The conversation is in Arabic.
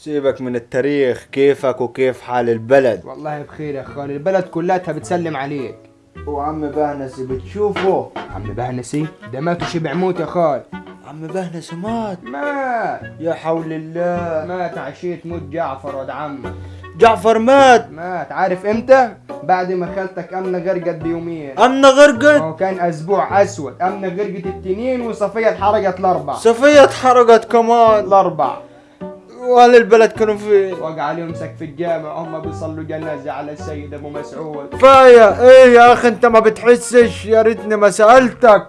سيبك من التاريخ كيفك وكيف حال البلد. والله بخير يا خال البلد كلها بتسلم عليك. وعم بهنسي بتشوفه؟ عم بهنسي؟ ده مات وشبع موت يا خال عم بهنسي مات. مات. يا حول الله. مات عشية موت جعفر ولد عمك جعفر مات؟ مات. عارف إمتى؟ بعد ما خالتك امنه غرقت بيومين. أمنا غرقت؟ هو كان أسبوع أسود. امنه غرقت التنين وصفية اتحرقت الأربع. صفية اتحرقت كمان. الأربع. وأهل البلد كانوا فين وقع عليهم سك في الجامع هم بيصلوا جنازة على السيد أبو مسعود. كفاية إيه يا أخي أنت ما بتحسش؟ يا ريتني ما سألتك.